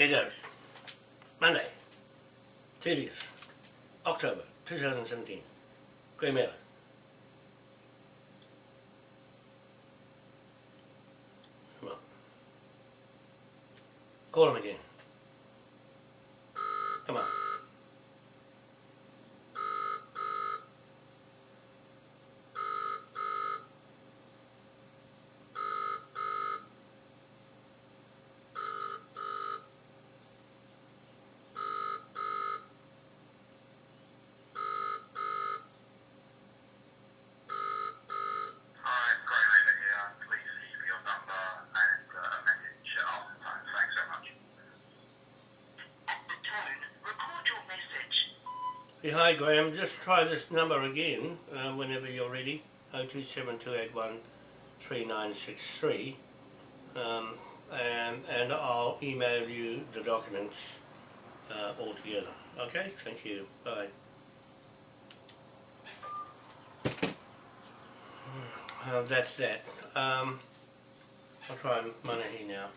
Here goes. Monday, 30th October 2017. Grey on. Call him again. Come on. Hi, Graham over here. Please leave your number and uh, a message after the tone. Thanks so much. At the tone, record your message. Hey, hi Graham, just try this number again uh, whenever you're ready. 0272813963 um, and, and I'll email you the documents uh, all together. Okay, thank you. Bye. Well, that's that. Um, I'll try Manahi now.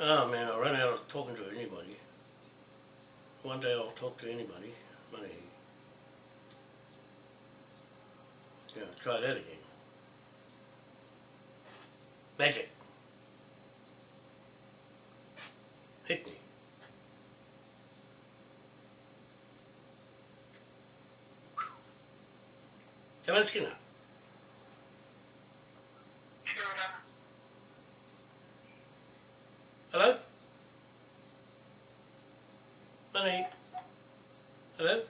Oh man, I ran out of talking to anybody. One day I'll talk to anybody. Money. Yeah, try that again. Magic. Hit me. Kevin Skinner. Hello? Money. Hello?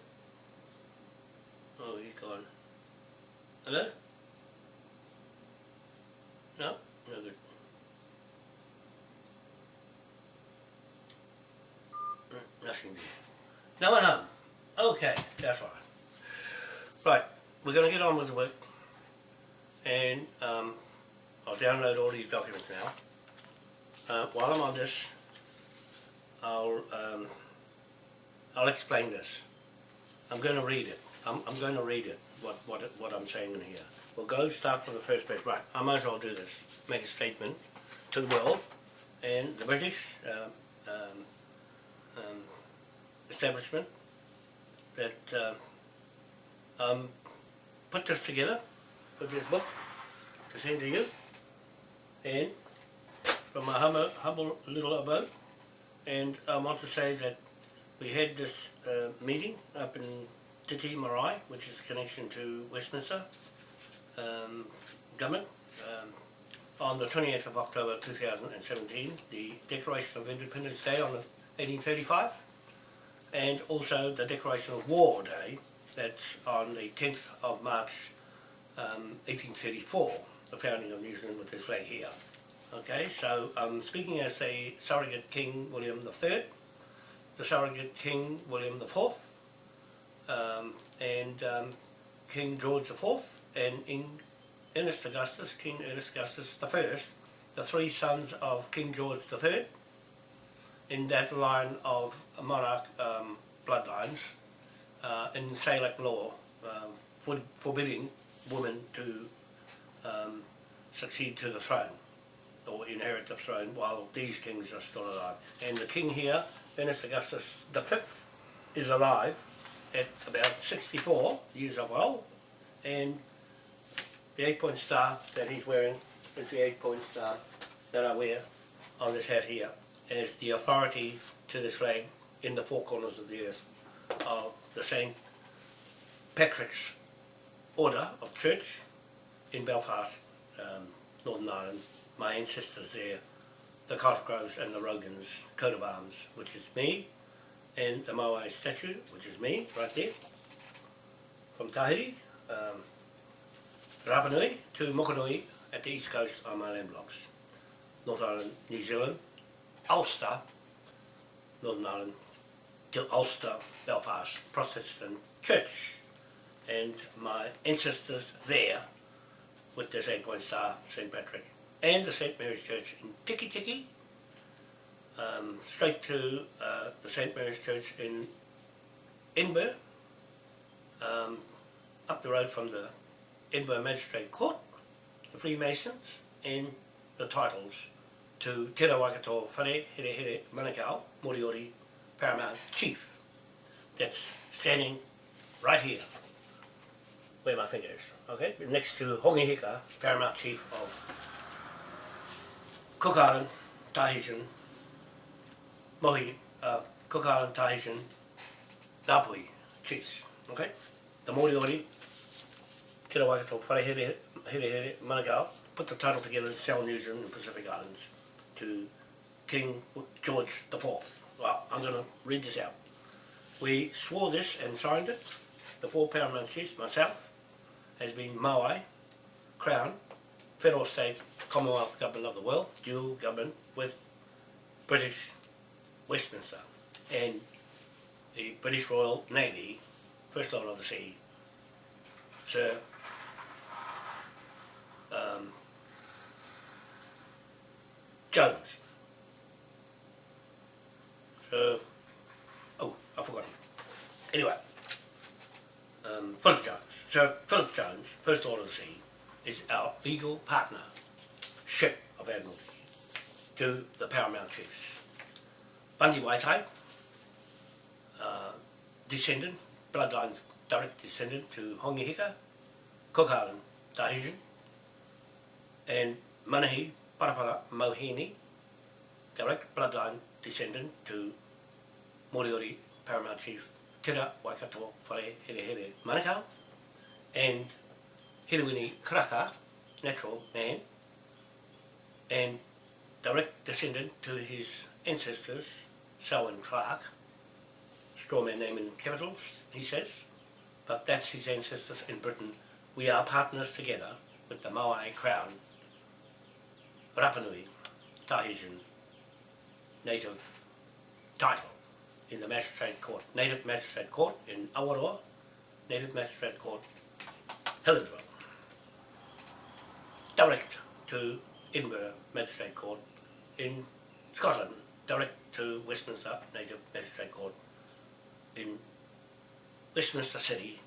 Oh, he's gone. Hello? No? No good. Mm, Nothing. No one home. Okay, that's fine. Right, we're going to get on with the work. And um, I'll download all these documents now. Uh, while I'm on this, I'll um, I'll explain this. I'm going to read it. I'm, I'm going to read it, what, what, what I'm saying in here. We'll go start from the first page. Right, I might as well do this. Make a statement to the world and the British um, um, um, establishment that uh, um, put this together, put this book to send to you, and from my humble, humble little abode, and I want to say that we had this uh, meeting up in Te Tii Marae, which is a connection to Westminster um, government, um, on the 28th of October 2017, the Declaration of Independence Day on the 1835, and also the Declaration of War Day, that's on the 10th of March um, 1834, the founding of New Zealand with this flag here. Okay, so I'm speaking as the surrogate King William III, the surrogate King William IV, um, and um, King George IV, and in Ernest Augustus, King Ernest Augustus I, the three sons of King George III, in that line of monarch um, bloodlines, uh, in Salic law, um, for, forbidding women to um, succeed to the throne or inherit the throne while these kings are still alive. And the king here, Ernest Augustus V, is alive at about 64 years of old, and the eight-point star that he's wearing is the eight-point star that I wear on this hat here as the authority to this flag in the four corners of the earth of the St. Patrick's Order of Church in Belfast, um, Northern Ireland. My ancestors there, the Cosgroves and the Rogans coat of arms, which is me, and the Moai statue, which is me, right there, from Tahiti, um, Rapa Nui to Mokanui at the east coast on my land blocks. North Island, New Zealand, Ulster, Northern Ireland, till Ulster, Belfast, Protestant Church, and my ancestors there with the St. Point Star, St. Patrick, and the St. Mary's Church in Tiki Tiki, um, straight to uh, the St. Mary's Church in Edinburgh, um, up the road from the Edinburgh Magistrate Court, the Freemasons, and the titles to Te Rawakato Whare Here Here Manukau, Moriori Paramount Chief. That's standing right here, where my finger is, okay? Next to Hongi Hika, Paramount Chief of Cook Island, Tahitian, Mohi, uh, Cook Island, Tahitian, Ngapuhi Chiefs, okay? The Moriori, Te Rawakato Whare Here Manukau, put the title together in South New Zealand and Pacific Islands to King George IV. Well, I'm going to read this out. We swore this and signed it. The four paramount chiefs, myself, has been Maui, Crown, Federal State, Commonwealth Government of the World, dual government with British Westminster and the British Royal Navy, First Lord of the Sea, Sir um, Jones. So, oh, I forgot. Anyway, um, Philip Jones. Sir Philip Jones, First Lord of the Sea, is our legal partner, ship of Admiralty, to the Paramount Chiefs. Bundy Waitai, uh, descendant, bloodline direct descendant to Hongi Hika, Cook Island, Tahitian, and Manahi Parapara Mohini, direct bloodline descendant to Moriori Paramount Chief Tira Waikato Whare Here Manukau, and Hirewini Karaka, natural man, and direct descendant to his ancestors, Selwyn Clark, strawman name in capitals, he says, but that's his ancestors in Britain. We are partners together with the Maui Crown Rapanui, Tahitian native title in the Magistrate Court, Native Magistrate Court in Awaroa, Native Magistrate Court, Helensville. Direct to Edinburgh Magistrate Court in Scotland, direct to Westminster Native Magistrate Court in Westminster City,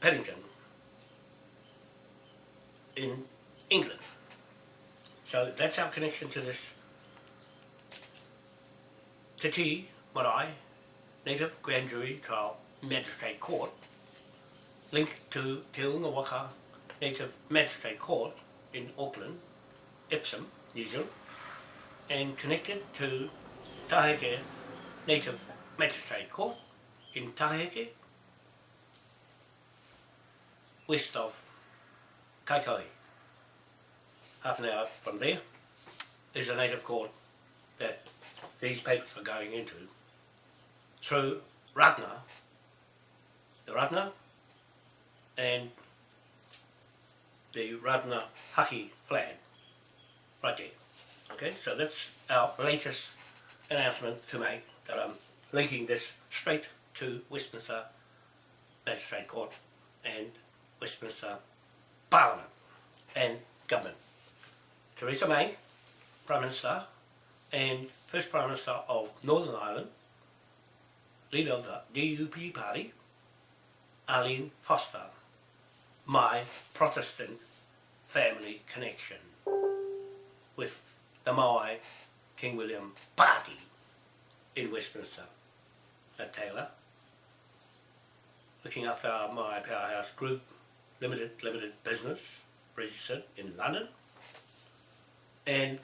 Paddington, in England. So that's our connection to this Te Tii Marae Native Grand Jury Trial Magistrate Court linked to Te Waka Native Magistrate Court in Auckland, Epsom, New Zealand and connected to Taheke Native Magistrate Court in Taheke west of Kaikohe half an hour from there is a native court that these papers are going into. Through Ratna, the Ratna and the Ratna Haki flag there. Okay, so that's our latest announcement to make that I'm linking this straight to Westminster Magistrate Court and Westminster Parliament and government. Theresa May, Prime Minister, and First Prime Minister of Northern Ireland, leader of the DUP party, Arlene Foster, my Protestant family connection with the Maui King William party in Westminster at Taylor, looking after our Maui Powerhouse Group Limited Limited Business registered in London, and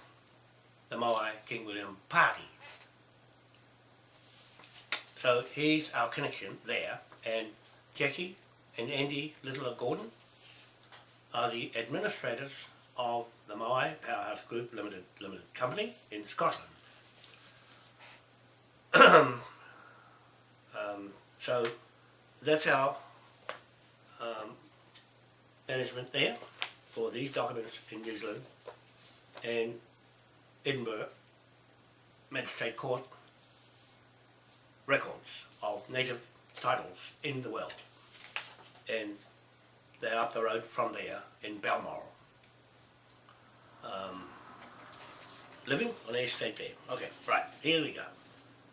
the Maui King William Party. So here's our connection there and Jackie and Andy Littler Gordon are the administrators of the Maui Powerhouse Group Limited Limited Company in Scotland. um, so that's our um, management there for these documents in New Zealand and Edinburgh Magistrate Court records of native titles in the world and they're up the road from there in Balmoral. Um, living on estate there. Okay, right, here we go.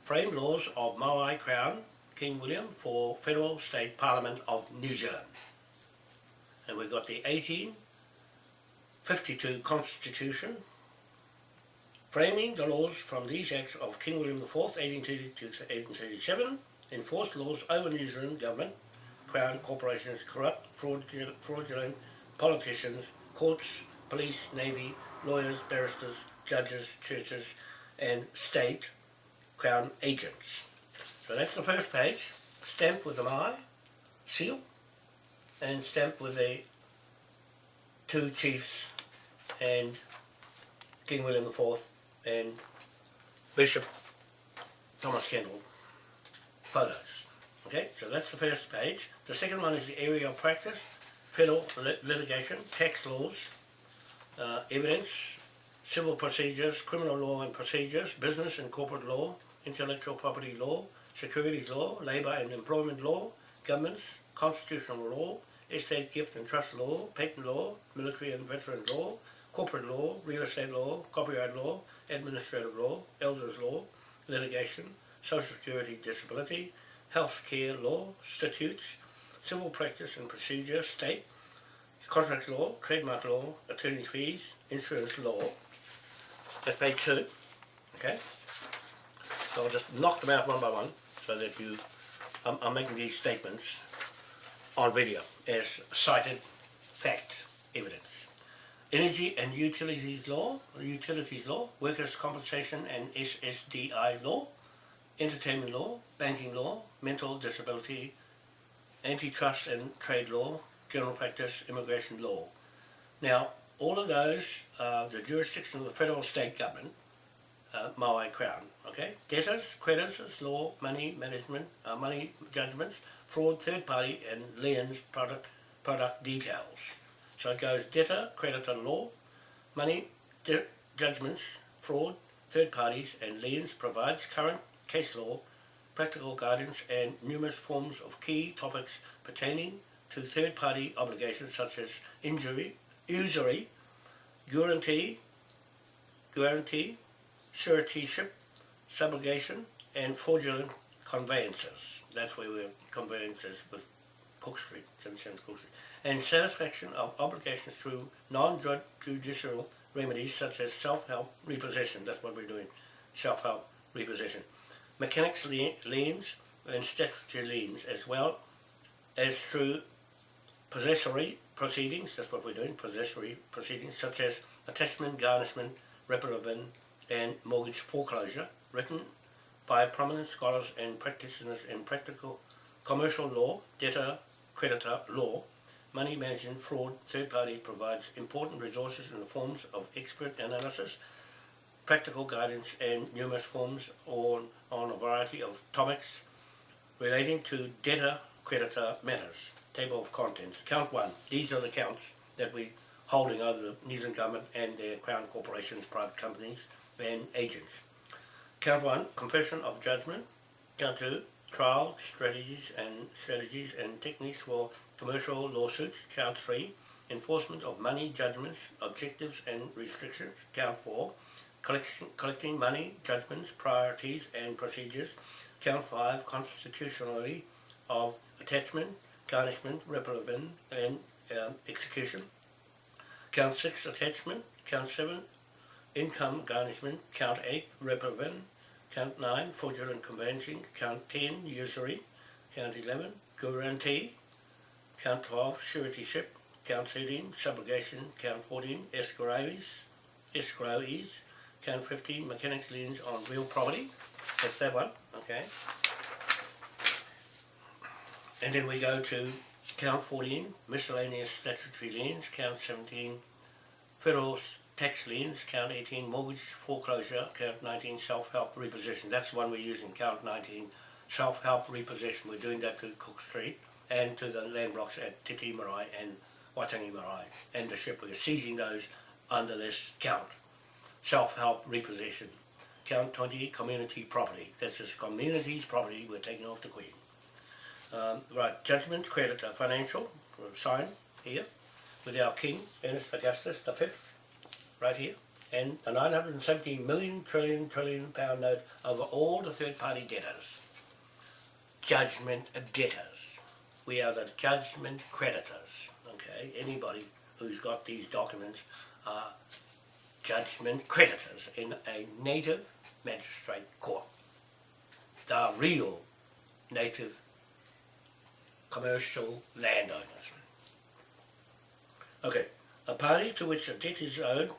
Frame laws of Maui Crown King William for Federal State Parliament of New Zealand. And we've got the 1852 Constitution, framing the laws from these acts of King William IV, 1832 to 1837, enforced laws over New Zealand government, Crown corporations, corrupt, fraudulent, politicians, courts, police, navy, lawyers, barristers, judges, churches, and state Crown agents. So that's the first page, stamped with an I, seal, and stamped with the two chiefs and King William IV and Bishop Thomas Kendall photos. Okay, so that's the first page. The second one is the area of practice, federal lit- litigation, tax laws, uh, evidence, civil procedures, criminal law and procedures, business and corporate law, intellectual property law, securities law, labour and employment law, governments, constitutional law, estate gift and trust law, patent law, military and veteran law, corporate law, real estate law, copyright law, administrative law, elders law, litigation, social security disability, health care law, statutes, civil practice and procedure, state, contract law, trademark law, attorney's fees, insurance law. That's page two, okay? So I'll just knock them out one by one so that you, I'm, I'm making these statements on video as cited fact evidence. Energy and Utilities Law, Utilities Law, Workers' Compensation and SSDI Law, Entertainment Law, Banking Law, Mental Disability, Antitrust and Trade Law, General Practice, Immigration Law. Now, all of those are the jurisdiction of the federal state government, uh, Maui Crown, okay? Debtors, creditors, law, money management, uh, money judgments, fraud, third party, and liens, product, product details. So it goes debtor, creditor, law, money, judgments, fraud, third parties, and liens provides current case law, practical guidance, and numerous forms of key topics pertaining to third party obligations such as injury, usury, guarantee, guarantee, suretyship, subrogation, and fraudulent conveyances. That's where we're conveyances with Cook Street, Cook Street. And satisfaction of obligations through non-judicial remedies such as self-help repossession. That's what we're doing, self-help repossession. Mechanics liens and statutory liens as well as through possessory proceedings, that's what we're doing, possessory proceedings such as attachment, garnishment, reparative and mortgage foreclosure, written by prominent scholars and practitioners in practical commercial law, debtor, creditor law, money management, fraud, third party provides important resources in the forms of expert analysis, practical guidance and numerous forms on, on a variety of topics relating to debtor creditor matters. Table of contents. Count one. These are the counts that we're holding over the New Zealand government and their crown corporations, private companies and agents. Count one, confession of judgment. Count two, trial strategies and strategies and techniques for commercial lawsuits. Count three, enforcement of money judgments, objectives and restrictions. Count four, collection, collecting money judgments, priorities and procedures. Count five, constitutionally of attachment, garnishment, reparative and um, execution. Count six, attachment. Count seven, income garnishment. Count eight, reparative. Count nine, fraudulent conveyancing. Count ten, usury. Count eleven, guarantee. Count twelve, suretyship. Count thirteen, subrogation. Count fourteen, escrows. Escrowees. Count 50 mechanics liens on real property. That's that one, okay. And then we go to count fourteen, miscellaneous statutory liens, count seventeen, federal tax liens, count eighteen, mortgage foreclosure, count nineteen, self-help repossession. That's the one we're using, count nineteen, self-help repossession. We're doing that to Cook Street and to the land blocks at Te Tii Marae and Waitangi Marae. And the ship, we're seizing those under this count. Self-help repossession. Count twenty, community property. That's just community's property we're taking off the Queen. Um, right, judgment, creditor, financial, sign here with our King, Ernest Augustus the fifth, right here, and a 970 million trillion trillion pound note over all the third party debtors. Judgment debtors. We are the judgment creditors. Okay, anybody who's got these documents are judgment creditors in a native magistrate court. Are real native commercial landowners. Okay, a party to which a debt is owed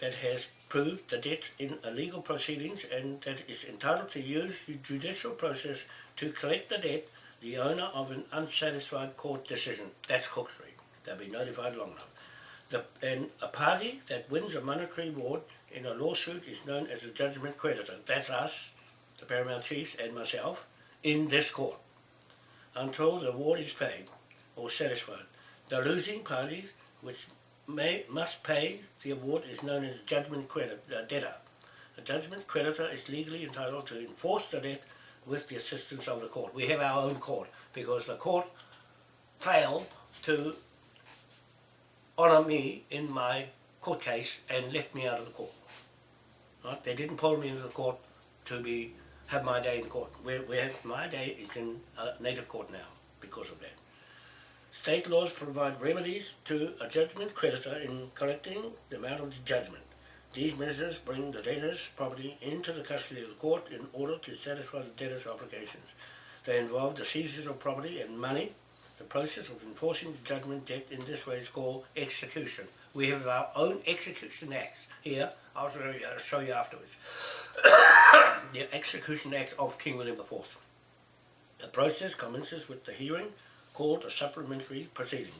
that has proved the debt in a legal proceedings and that is entitled to use the judicial process to collect the debt, the owner of an unsatisfied court decision. That's Cook Street. They'll be notified long enough. The, and a party that wins a monetary award in a lawsuit is known as a judgment creditor. That's us, the Paramount Chiefs and myself, in this court. Until the award is paid or satisfied. The losing party, which may must pay the award, is known as a judgment credit, uh, debtor. A judgment creditor is legally entitled to enforce the debt with the assistance of the court. We have our own court because the court failed to honour me in my court case and left me out of the court. Right? They didn't pull me into the court to be have my day in court. Where, where my day is in a native court now because of that. State laws provide remedies to a judgment creditor in collecting the amount of the judgment. These measures bring the debtor's property into the custody of the court in order to satisfy the debtor's obligations. They involve the seizure of property and money. The process of enforcing the judgment debt in this way is called execution. We have our own execution acts here. I'll show you, afterwards. the Execution Act of King William IV. The process commences with the hearing called a supplementary proceedings.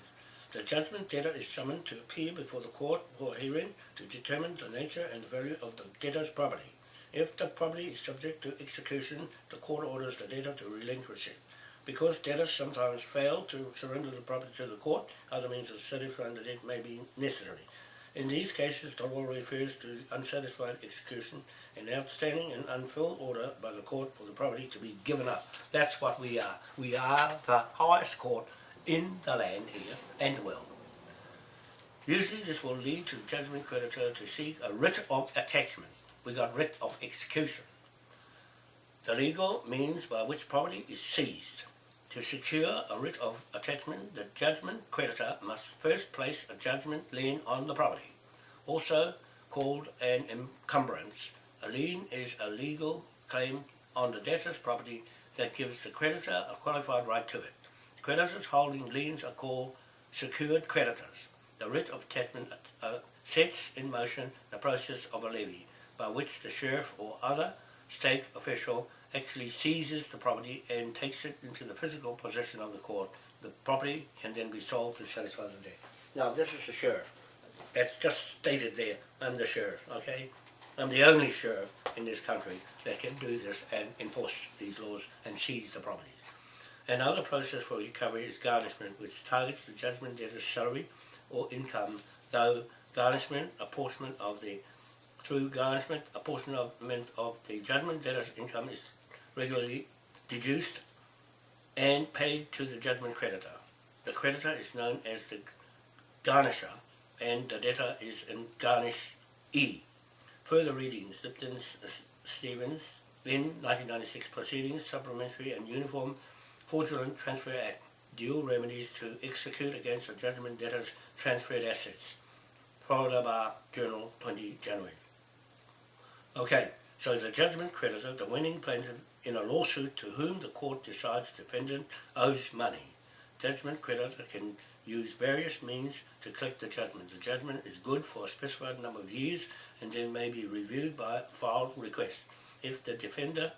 The judgment debtor is summoned to appear before the court for a hearing to determine the nature and value of the debtor's property. If the property is subject to execution, the court orders the debtor to relinquish it. Because debtors sometimes fail to surrender the property to the court, other means of satisfying the debt may be necessary. In these cases, the law refers to unsatisfied execution, an outstanding and unfilled order by the court for the property to be given up. That's what we are. We are the highest court in the land here and world. Usually this will lead to judgment creditor to seek a writ of attachment. We got writ of execution. The legal means by which property is seized. To secure a writ of attachment, the judgment creditor must first place a judgment lien on the property, also called an encumbrance. A lien is a legal claim on the debtor's property that gives the creditor a qualified right to it. Creditors holding liens are called secured creditors. The writ of attachment uh, sets in motion the process of a levy, by which the sheriff or other state official actually seizes the property and takes it into the physical possession of the court. The property can then be sold to satisfy the debt. Now this is the sheriff. That's just stated there. I'm the sheriff, okay? I'm the only sheriff in this country that can do this and enforce these laws and seize the properties. Another process for recovery is garnishment, which targets the judgment debtor's salary or income, though garnishment, apportionment of the through garnishment, apportionment of the judgment debtor's income is regularly deduced and paid to the judgment creditor. The creditor is known as the garnisher and the debtor is in garnish E. Further readings, Lipton uh, Stevens, Lynn, 1996 Proceedings, Supplementary and Uniform Fraudulent Transfer Act, Dual Remedies to Execute Against a Judgment Debtor's Transferred Assets. Florida Bar Journal, 20 January. Okay, so the judgment creditor, the winning plaintiff in a lawsuit to whom the court decides defendant owes money. Judgment creditor can use various means to collect the judgment. The judgment is good for a specified number of years and then may be reviewed by filed request. If the defender,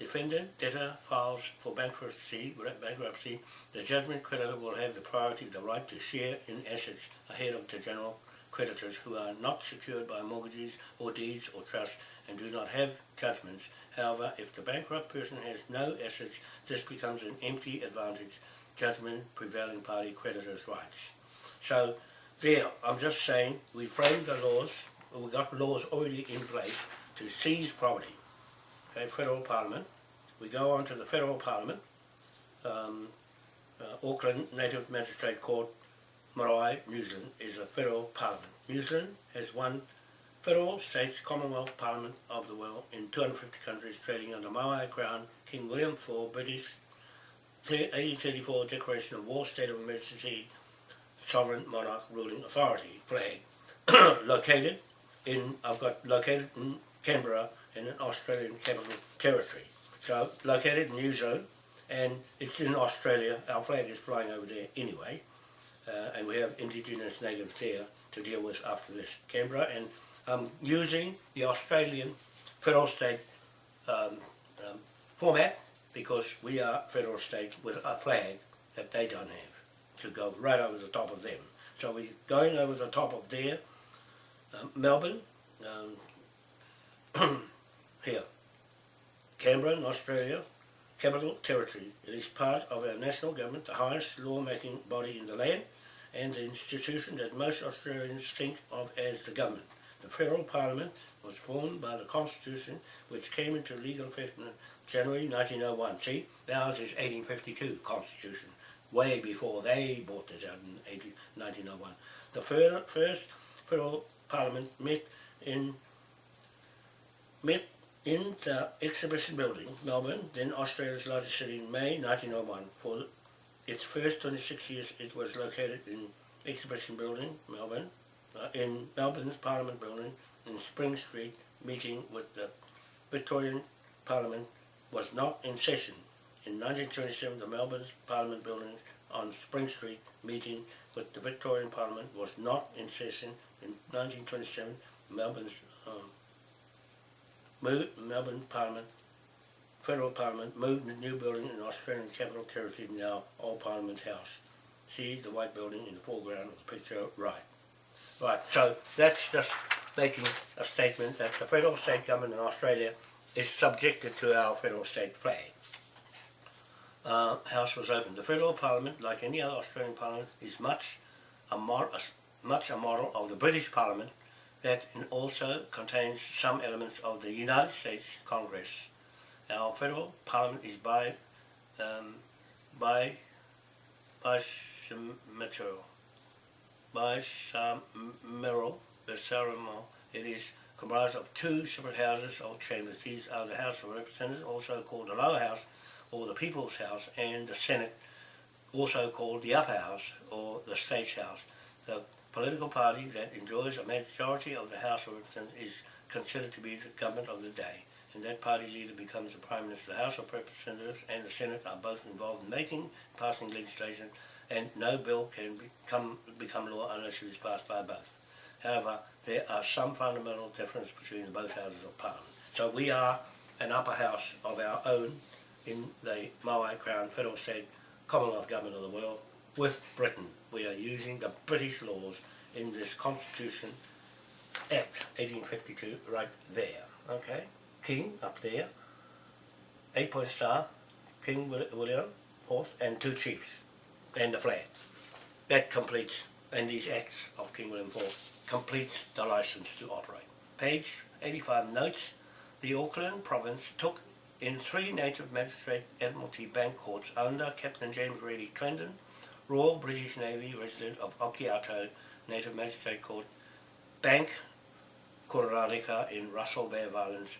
defendant, debtor files for bankruptcy, bankruptcy, the judgment creditor will have the priority, the right to share in assets ahead of the general creditors who are not secured by mortgages or deeds or trusts and do not have judgments. However, if the bankrupt person has no assets, this becomes an empty advantage, judgment, prevailing party, creditor's rights. So, there, I'm just saying, we framed the laws, we got laws already in place to seize property. Okay, federal parliament. We go on to the federal parliament, um, uh, Auckland Native Magistrate Court, Marae, New Zealand, is a federal parliament. New Zealand has one federal, states, Commonwealth Parliament of the world in 250 countries trading under Maui Crown, King William IV, British 1834 Declaration of War, State of Emergency, Sovereign Monarch Ruling Authority, flag. located in, I've got located in Canberra in an Australian capital territory. So located in New Zealand and it's in Australia, our flag is flying over there anyway uh, and we have indigenous natives there to deal with after this. Canberra and I'm using the Australian federal state um, um, format because we are federal state with a flag that they don't have to go right over the top of them. So we're going over the top of their um, Melbourne, um, here, Canberra in Australia, Capital Territory. It is part of our national government, the highest law-making body in the land, and the institution that most Australians think of as the government. The Federal Parliament was formed by the Constitution, which came into legal effect in January 1901. See, ours is 1852 Constitution, way before they brought this out in 18, 1901. The fir first Federal Parliament met in met in the Exhibition Building, Melbourne, then Australia's largest city in May 1901. For its first 26 years it was located in Exhibition Building, Melbourne, in Melbourne's Parliament Building in Spring Street, meeting with the Victorian Parliament was not in session. In 1927 the Melbourne's Parliament Building on Spring Street meeting with the Victorian Parliament was not in session. In 1927 Melbourne's um, Melbourne Parliament, Federal Parliament moved a new building in Australian Capital Territory, now Old Parliament House. See the white building in the foreground of the picture right. Right, so that's just making a statement that the federal state government in Australia is subjected to our federal state flag. Uh, House was opened. The federal parliament, like any other Australian parliament, is much a, much a model of the British parliament that also contains some elements of the United States Congress. Our federal parliament is by um, by by material by Merrill, the Saramon. It is comprised of two separate houses or chambers. These are the House of Representatives, also called the Lower House or the People's House, and the Senate, also called the Upper House or the State's House. The political party that enjoys a majority of the House of Representatives is considered to be the government of the day, and that party leader becomes the Prime Minister. The House of Representatives and the Senate are both involved in making, passing legislation, and no bill can become, become law unless it is passed by both. However, there are some fundamental differences between the both houses of parliament. So we are an upper house of our own in the Maui Crown Federal State Commonwealth Government of the world with Britain we are using the British laws in this Constitution Act 1852 right there. Okay, King up there, eight point star, King William fourth, and two chiefs, and the flag. That completes, and these acts of King William IV completes the license to operate. Page 85 notes, the Auckland province took in three native magistrate Admiralty bank courts under Captain James Reddy Clendon Royal British Navy resident of Okiato Native Magistrate Court, Bank Kororareka in Russell Bay Islands,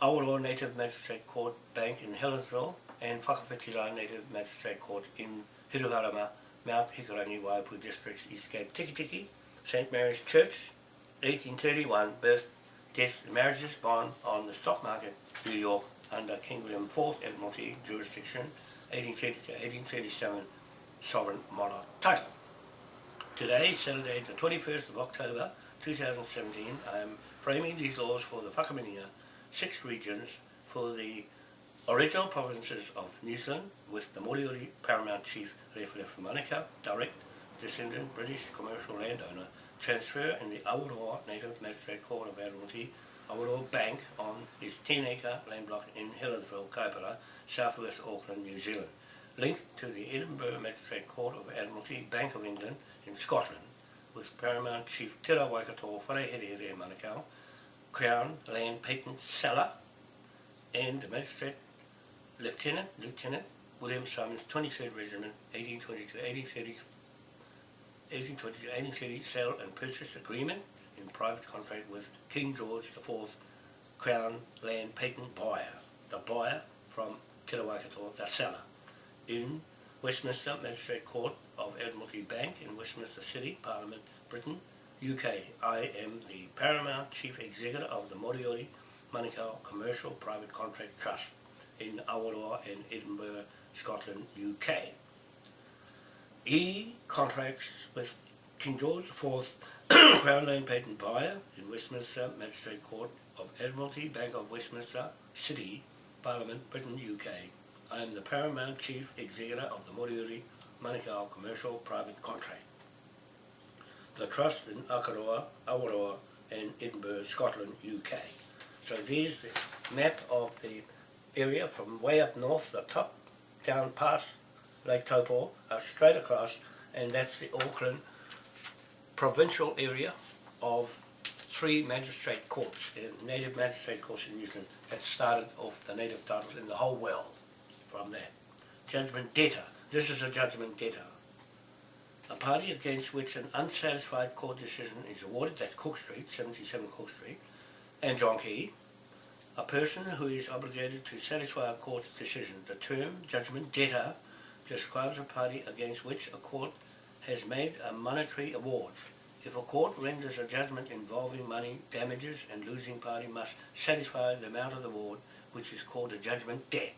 Awaroa Native Magistrate Court Bank in Helensville, and Whakawhitira Native Magistrate Court in Hiruharama, Mount Hikurangi, Waiapu Districts, East Cape, Tiki Tiki, St. Mary's Church, 1831, birth, death, marriages bond on the stock market, New York, under King William IV Admiralty jurisdiction, 1830 to 1837, sovereign monarch title. Today, Saturday the 21st of October 2017, I am framing these laws for the Whakamininga six regions for the original provinces of New Zealand with the Moriori Paramount Chief Rewharewha Manukau, direct descendant British commercial landowner, transfer in the Awaroa Native Magistrate Court of Admiralty, Awaroa Bank on his 10 acre land block in Helensville, Kaipara, southwest Auckland, New Zealand. Linked to the Edinburgh Magistrate Court of Admiralty, Bank of England in Scotland, with Paramount Chief Tira Waikato Wharehere Manukau, Crown Land Patent Seller, and the Magistrate Lieutenant, Lieutenant William Simons, 23rd Regiment, 1822-1830 1830 sale and purchase agreement in private contract with King George IV Crown Land Patent Buyer, the buyer from Te the seller in Westminster Magistrate Court of Admiralty Bank in Westminster City, Parliament, Britain, UK. I am the Paramount Chief Executive of the Moriori Manukau Commercial Private Contract Trust in Awaroa in Edinburgh, Scotland, UK. E contracts with King George IV Crown Lane Patent Buyer in Westminster Magistrate Court of Admiralty, Bank of Westminster City, Parliament, Britain, UK. I am the Paramount Chief Executive of the Moriori Manukau Commercial Private Contract. The Trust in Akaroa, Awaroa and Edinburgh, Scotland, UK. So there's the map of the area from way up north, the top, down past Lake Taupo, uh, straight across, and that's the Auckland provincial area of three magistrate courts, native magistrate courts in New Zealand, that started off the native titles in the whole world from that. Judgment debtor. This is a judgment debtor. A party against which an unsatisfied court decision is awarded, that's Cook Street, 77 Cook Street, and John Key, a person who is obligated to satisfy a court's decision. The term judgment debtor describes a party against which a court has made a monetary award. If a court renders a judgment involving money damages and losing party must satisfy the amount of the award, which is called a judgment debt.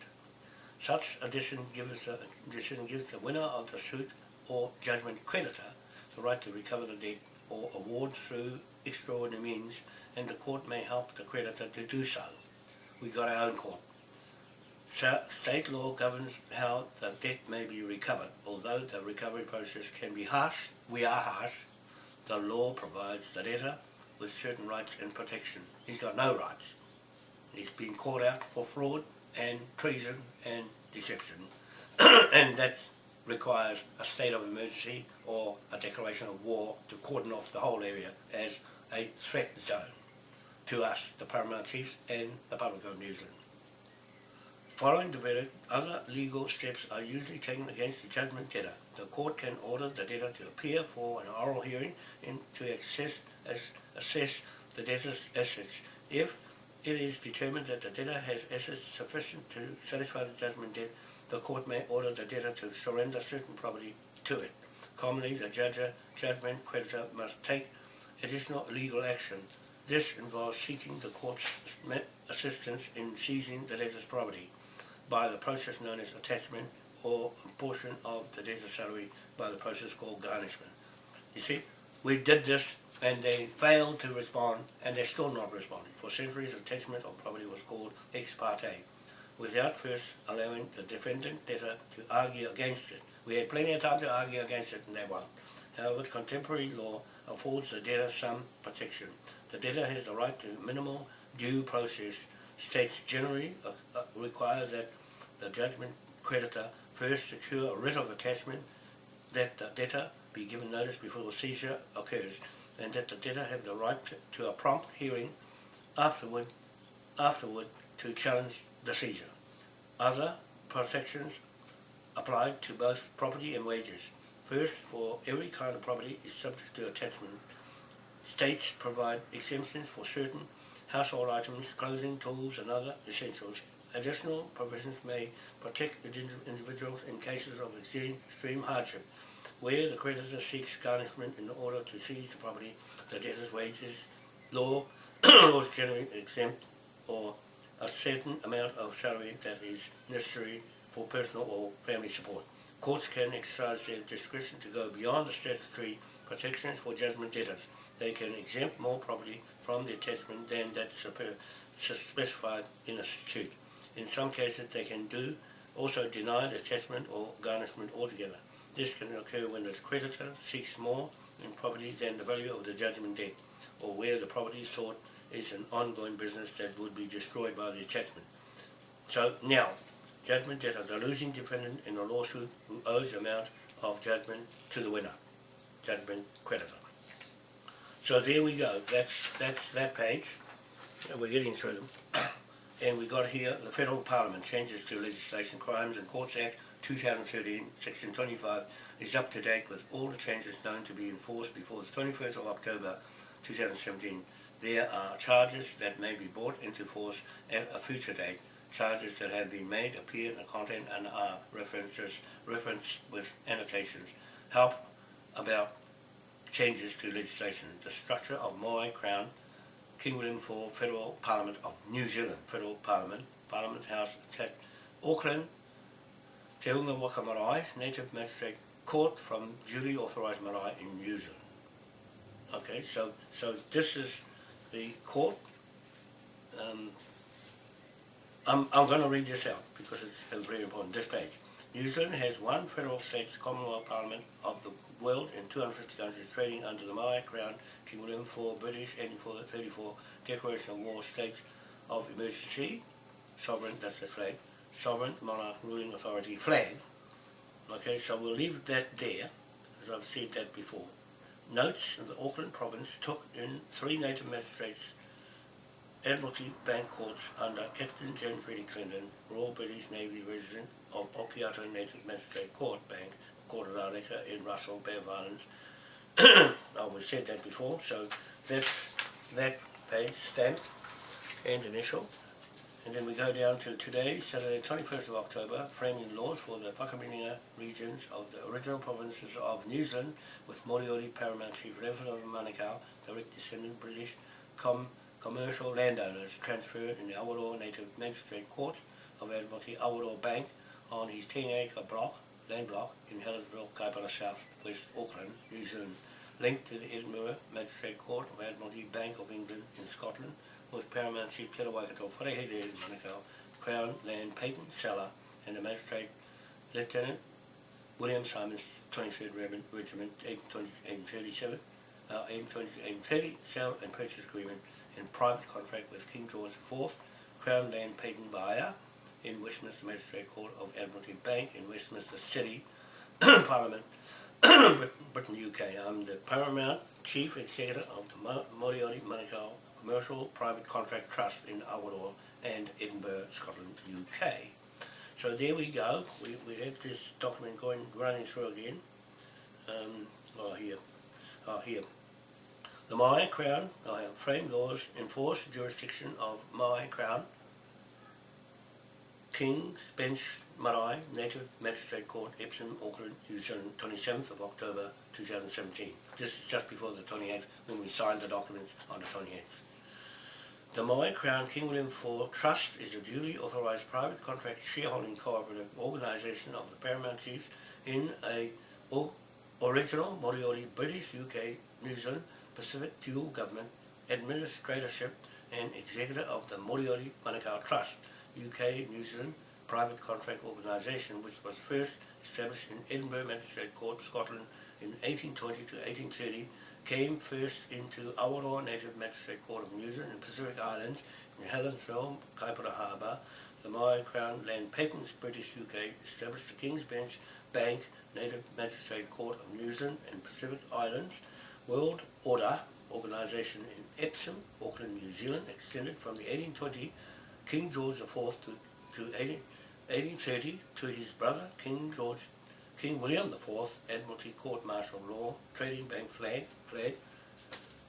Such a decision gives the, decision gives the winner of the suit or judgment creditor the right to recover the debt or award through extraordinary means and the court may help the creditor to do so. We got our own court. So, state law governs how the debt may be recovered. Although the recovery process can be harsh, we are harsh, the law provides the debtor with certain rights and protection. He's got no rights. He's been caught out for fraud and treason and deception. and that requires a state of emergency or a declaration of war to cordon off the whole area as a threat zone to us, the Paramount Chiefs and the public of New Zealand. Following the verdict, other legal steps are usually taken against the judgment debtor. The court can order the debtor to appear for an oral hearing and to assess, as, assess the debtor's assets. If it is determined that the debtor has assets sufficient to satisfy the judgment debt, the court may order the debtor to surrender certain property to it. Commonly, the judge, judgment creditor must take additional legal action. This involves seeking the court's assistance in seizing the debtor's property by the process known as attachment or a portion of the debtor's salary by the process called garnishment. You see, we did this and they failed to respond and they're still not responding. For centuries, attachment of property was called ex parte without first allowing the defendant debtor to argue against it. We had plenty of time to argue against it and they won't. However, contemporary law affords the debtor some protection. The debtor has the right to minimal due process. States generally uh, uh, require that the judgment creditor first secure a writ of attachment, that the debtor be given notice before the seizure occurs, and that the debtor have the right to, a prompt hearing afterward, afterward to challenge the seizure. Other protections apply to both property and wages. First, for every kind of property is subject to attachment. States provide exemptions for certain household items, clothing, tools and other essentials. Additional provisions may protect individuals in cases of extreme hardship, where the creditor seeks garnishment in order to seize the property, the debtor's wages, law, laws generally exempt or a certain amount of salary that is necessary for personal or family support. Courts can exercise their discretion to go beyond the statutory protections for judgment debtors. They can exempt more property from the attachment than that specified in a statute. In some cases, they can do also deny the attachment or garnishment altogether. This can occur when the creditor seeks more in property than the value of the judgment debt, or where the property sought is an ongoing business that would be destroyed by the attachment. So now, judgment debtor, the losing defendant in a lawsuit who owes the amount of judgment to the winner, judgment creditor. So there we go, that's, that's that page, we're getting through them. And we got here, the Federal Parliament changes to Legislation Crimes and Courts Act 2013, Section 25, is up to date with all the changes known to be enforced before the 21st of October 2017 there are charges that may be brought into force at a future date. Charges that have been made appear in the content and are references, referenced with annotations. Help about changes to legislation. The structure of Maui Crown, King William IV Federal Parliament of New Zealand, Federal Parliament, Parliament House at Auckland, Te Unga Waka Marae, Native Magistrate Court from duly authorised marae in New Zealand. Okay, so so this is the court. Um, I'm, I'm going to read this out because it's uh, very important. This page. New Zealand has one federal states Commonwealth Parliament of the world in 250 countries trading under the Maui Crown, King William IV, British, thirty-four Declaration of War States of Emergency, Sovereign, that's the flag, Sovereign Monarch Ruling Authority flag. Okay, so we'll leave that there, as I've said that before. Notes the Auckland province took in three native magistrates Admiralty Bank Courts under Captain John Reddy Clendon, Royal British Navy resident of Okiato Native Magistrate Court Bank, Of Areka in Russell, of Islands. oh, we said that before, so that's that page stamped and initial. And then we go down to today, Saturday 21st of October, framing laws for the Whakaminenga regions of the original provinces of New Zealand with Moriori Paramount Chief Reverend of Manukau, direct descendant British com commercial landowners transferred in the Awaroa Native Magistrate Court of Admiralty Awaroa Bank on his 10 acre block, land block in Helensville, Kaipara South, West Auckland, New Zealand, linked to the Edinburgh Magistrate Court of Admiralty Bank of England in Scotland with Paramount Chief Kira Waikato Wharehere Manukau, Crown Land Patent Seller and the Magistrate Lieutenant William Simons, 23rd Regiment, Regiment 1837, uh, 1830, sale and purchase agreement in private contract with King George IV, Crown Land Patent Buyer in Westminster Magistrate Court of Admiralty Bank in Westminster City, Parliament, Britain, UK. I'm the Paramount Chief Executive of the Moriori Manukau Commercial Private Contract Trust in Awaroa and Edinburgh, Scotland, UK. So there we go. We, we have this document going running through again. Um, oh, here. Oh, here. The Maui Crown I have framed laws enforce jurisdiction of Maui Crown, King's Bench Marae Native Magistrate Court, Epsom, Auckland, New Zealand, 27th of October 2017. This is just before the 28th when we signed the documents on the 28th. The Maui Crown King William IV Trust is a duly authorised private contract shareholding cooperative organisation of the Paramount Chiefs in a original Moriori British UK New Zealand Pacific Dual Government Administratorship and Executor of the Moriori Manukau Trust, UK New Zealand private contract organisation which was first established in Edinburgh Magistrate Court, Scotland in 1820 to 1830, came first into Awaroa Native Magistrate Court of New Zealand in Pacific Islands in Helensville, Kaipara Harbour. The Maui Crown Land Patents British UK established the King's Bench Bank Native Magistrate Court of New Zealand and Pacific Islands World Order organisation in Epsom, Auckland, New Zealand, extended from the 1820 King George IV to, to 18, 1830 to his brother King George, King William IV, Admiralty Court Martial Law, Trading Bank Flag, Flag,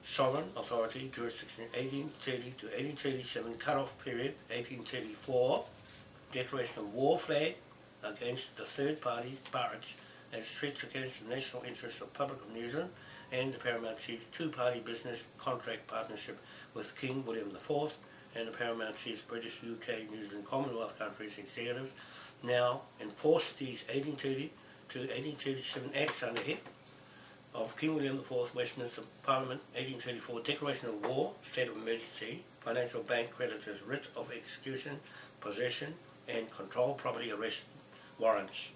Sovereign Authority, Jurisdiction 1830 to 1837, cut-off period 1834, Declaration of War Flag against the third party pirates and threats against the national interests of Republic of New Zealand and the Paramount Chiefs two-party business contract partnership with King William IV and the Paramount Chiefs British, UK, New Zealand, Commonwealth countries executives now enforce these 1830 to 1837 acts under head of King William IV, Westminster Parliament, 1834 Declaration of War, State of Emergency, Financial Bank Creditors Writ of Execution, Possession and Control Property Arrest Warrants.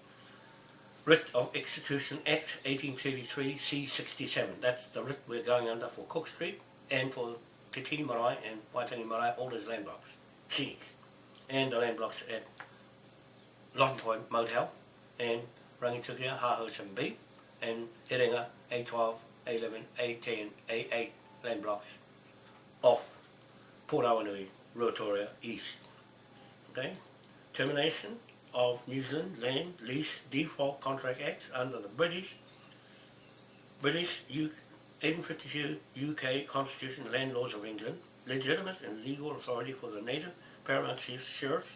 Writ of Execution Act 1833 C67. That's the writ we're going under for Cook Street and for Te Marae and Waitangi Marae, all those land blocks. Cheese. And the land blocks at Lawton Point Motel and Rangitukia, Haho 7B and Herenga A12, A11, A10, A8 land blocks off Port Awanui, Ruatoria East. Okay? Termination of New Zealand Land Lease Default Contract Acts under the British British U 1852 UK Constitution Land Laws of England, legitimate and legal authority for the native paramount chiefs, sheriffs,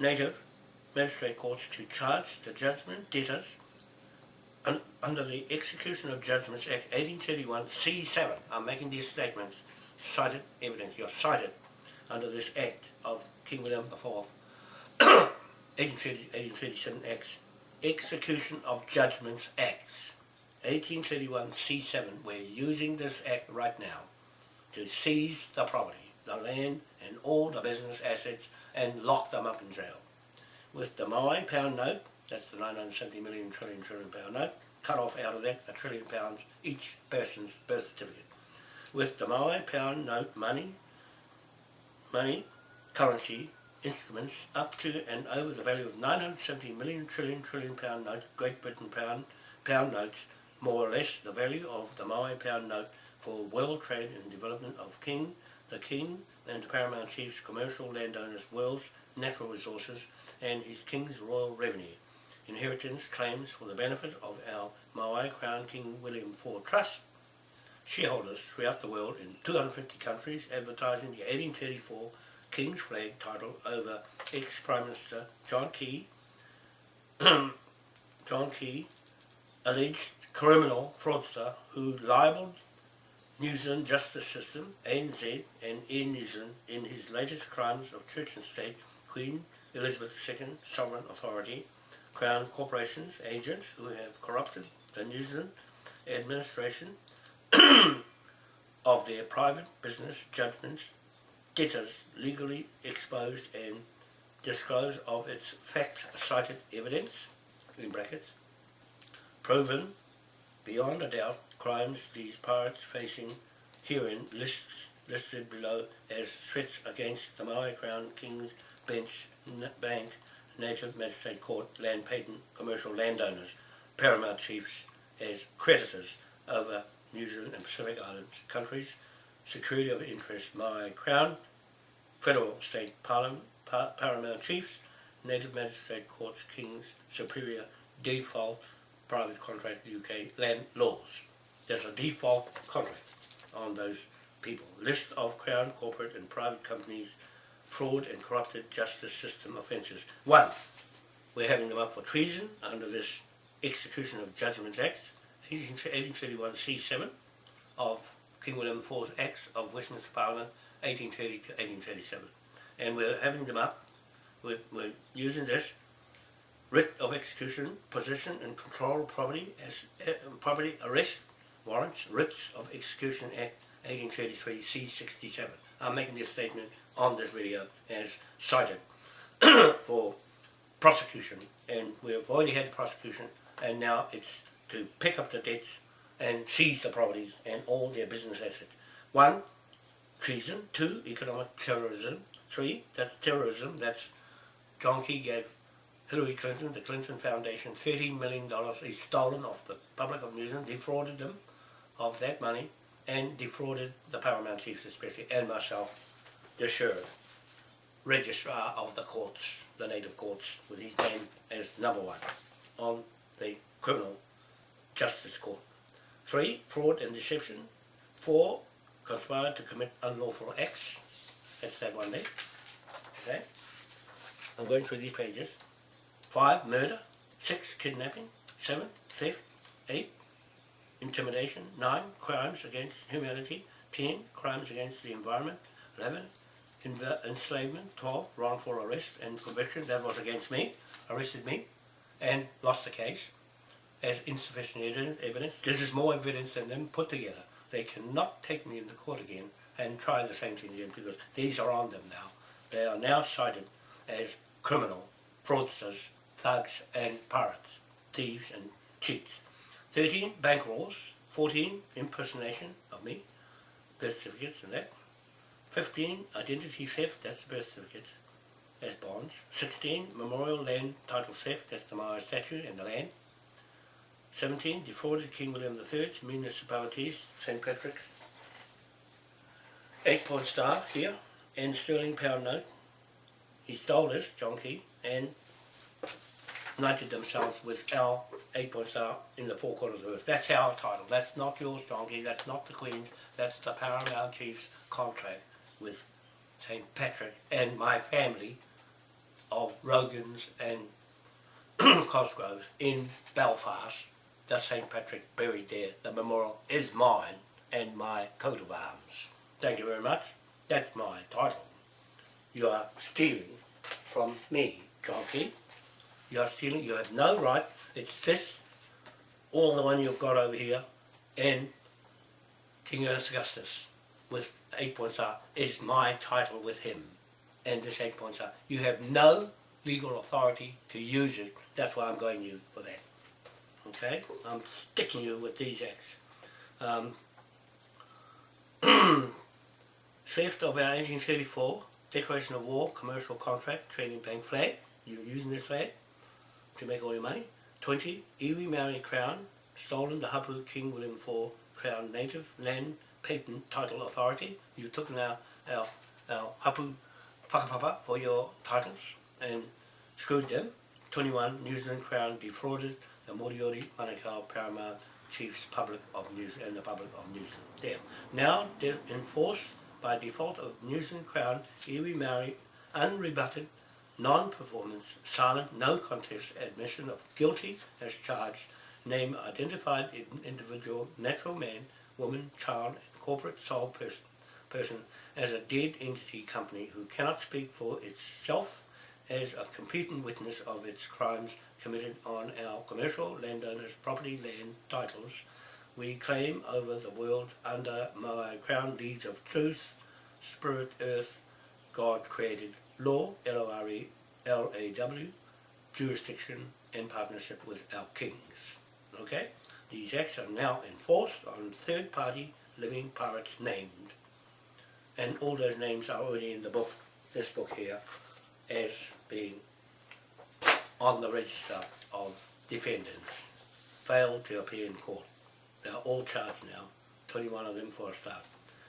native magistrate courts to charge the judgment debtors un, under the Execution of Judgments Act 1831 C7, I'm making these statements, cited evidence, you're cited under this Act of King William IV, 1830, 1837 Acts, Execution of Judgments Acts, 1831 C7, we're using this Act right now to seize the property, the land and all the business assets and lock them up in jail. With the Maui pound note, that's the 970 million trillion trillion pound note, cut off out of that a trillion pounds each person's birth certificate. With the Maui pound note money, money, currency, instruments up to and over the value of 970 million trillion trillion pound notes, Great Britain pound, pound notes, more or less the value of the Maui pound note for world trade and development of King, the King and the Paramount Chief's commercial landowners' world's natural resources and his King's royal revenue. Inheritance claims for the benefit of our Maui Crown King William IV Trust, shareholders throughout the world in 250 countries advertising the 1834 King's flag title over ex-Prime Minister John Key, John Key, alleged criminal fraudster who libelled New Zealand justice system, ANZ, and Air New Zealand in his latest crimes of church and state, Queen Elizabeth II Sovereign Authority, Crown corporations, agents who have corrupted the New Zealand administration of their private business judgments, debtors legally exposed and disclosed of its fact-cited evidence, in brackets, proven beyond a doubt crimes these pirates facing herein lists, listed below as threats against the Maui Crown King's Bench Bank Native Magistrate Court land patent commercial landowners, paramount chiefs as creditors over New Zealand and Pacific Islands countries, security of interest Maui Crown, federal state parliament, par- paramount chiefs, native magistrate courts, kings, superior, default, private contract UK land laws. There's a default contract on those people. List of Crown, corporate and private companies, fraud and corrupted justice system offences. One, we're having them up for treason under this Execution of Judgments Act, 1831 C7 of King William IV's Acts of Westminster Parliament, 1830 to 1837. And we're having them up, we're, we're using this writ of execution, possession and control of property as uh, property arrest warrants, writs of execution act 1833 C67. I'm making this statement on this video as cited for prosecution and we've already had prosecution and now it's to pick up the debts and seize the properties and all their business assets. One, treason. Two, economic terrorism. Three, that's terrorism. That's John Key gave Hillary Clinton, the Clinton Foundation, $13 million he's stolen off the public of New Zealand, defrauded them of that money, and defrauded the Paramount Chiefs especially, and myself, the sheriff, registrar of the courts, the native courts, with his name as number one on the criminal justice court. Three, fraud and deception. Four, conspired to commit unlawful acts. That's that one there. Okay. I'm going through these pages. Five, murder. Six, kidnapping. Seven, theft. Eight, intimidation. Nine, crimes against humanity. Ten, crimes against the environment. Eleven, enslavement. Twelve, wrongful arrest and conviction. That was against me. Arrested me and lost the case as insufficient evidence- evidence. This is more evidence than them put together. They cannot take me into court again and try the same thing again because these are on them now. They are now cited as criminal, fraudsters, thugs and pirates, thieves and cheats. 13. Bank rolls. 14. Impersonation of me, birth certificates and that. 15. Identity theft, that's the birth certificates as bonds. 16. Memorial land title theft, that's the Maori statue and the land. 17. Defrauded King William III, municipalities, St. Patrick's. 8 point star here, and sterling pound note. He stole this, John Key, and knighted themselves with 8 point star in the four corners of the earth. That's our title. That's not yours, Donkey. That's not the Queen's. That's the Paramount Chief's contract with St. Patrick and my family of Rogans and Cosgroves in Belfast the St. Patrick's buried there. The memorial is mine and my coat of arms. Thank you very much. That's my title. You are stealing from me, John Key. You are stealing. You have no right. It's this, all the one you've got over here, and King Ernest Augustus with eight points are is my title with him. And this eight points are. You have no legal authority to use it. That's why I'm going you for that. Okay? I'm sticking you with these acts. Um, theft of our 1834 Declaration of War Commercial Contract Trading Bank flag. You're using this flag to make all your money. 20. Iwi Maori Crown. Stolen the Hapu King William IV Crown Native Land Patent Title Authority. You took our, our, our Hapu whakapapa for your titles and screwed them. 21. New Zealand Crown defrauded the Moriori Manukau Paramount Chiefs Public of New Zealand and the Public of New Zealand. There. Now enforced by default of New Zealand Crown Iwi Maori unrebutted non-performance, silent, no contest admission of guilty as charged, name identified in- individual, natural man, woman, child, and corporate sole person, person as a dead entity company who cannot speak for itself as a competent witness of its crimes committed on our commercial landowners' property land titles. We claim over the world under my crown deeds of truth, spirit, earth, God created law, L-O-R-E, L-A-W, jurisdiction and partnership with our kings. Okay? These acts are now enforced on third party living pirates named. And all those names are already in the book, this book here, as being on the register of defendants, failed to appear in court. They are all charged now, 21 of them for a start.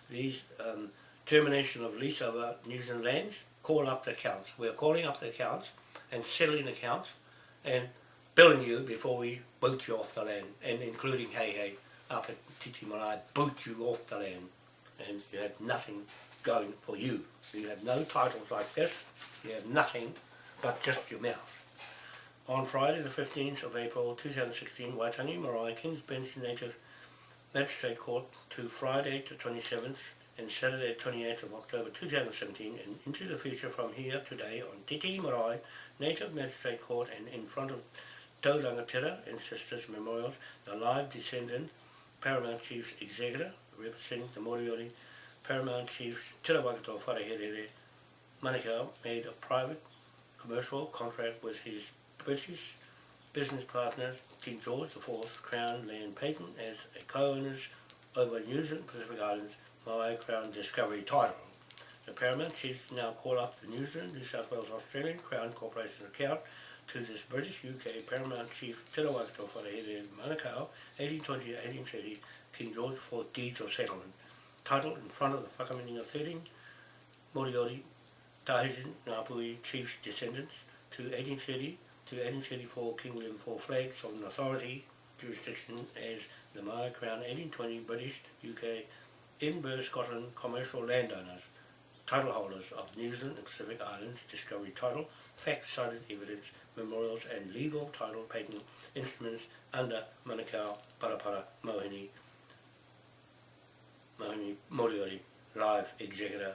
These um, termination of lease over New Zealand lands, call up the accounts. We're calling up the accounts and settling accounts and billing you before we boot you off the land and including Hey Hey up at Te Tii Marae, boot you off the land and you have nothing going for you. You have no titles like this, you have nothing but just your mouth. On Friday the 15th of April 2016, Waitangi Marae King's Bench Native Magistrate Court to Friday the 27th and Saturday 28th of October 2017 and into the future from here today on Te Tii Marae Native Magistrate Court and in front of Taurangatira and Sisters Memorials, the live descendant Paramount Chief's Executor representing the Moriori Paramount Chiefs Tira Wakato Whareherere Manukau made a private commercial contract with his British business partner King George IV Crown Land Patent as a co-owners over New Zealand Pacific Islands Maui Crown Discovery title. The Paramount Chiefs now call up the New Zealand, New South Wales Australian Crown Corporation account to this British UK Paramount Chief Te Rawakato Wharehere Manukau 1820-1830 King George IV Deeds of Settlement title in front of the Whakaminenga 13 Moriori Tahitian Ngapuhi Chiefs descendants to 1830 to 1834 King William IV flag sovereign authority jurisdiction as the Maui Crown 1820 British UK Edinburgh Scotland commercial landowners title holders of New Zealand and Pacific Islands discovery title fact cited evidence memorials and legal title patent instruments under Manukau Parapara Mohini Mohini Moriori live executor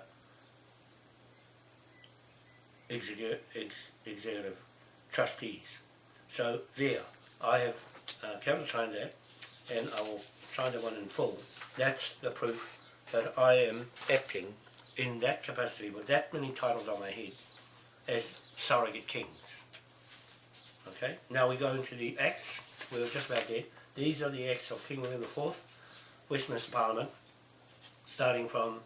executive, ex, executive trustees. So there, I have uh, countersigned that and I will sign the one in full. That's the proof that I am acting in that capacity with that many titles on my head as surrogate kings. Okay, now we go into the acts. We were just about there. These are the acts of King William IV, Westminster Parliament, starting from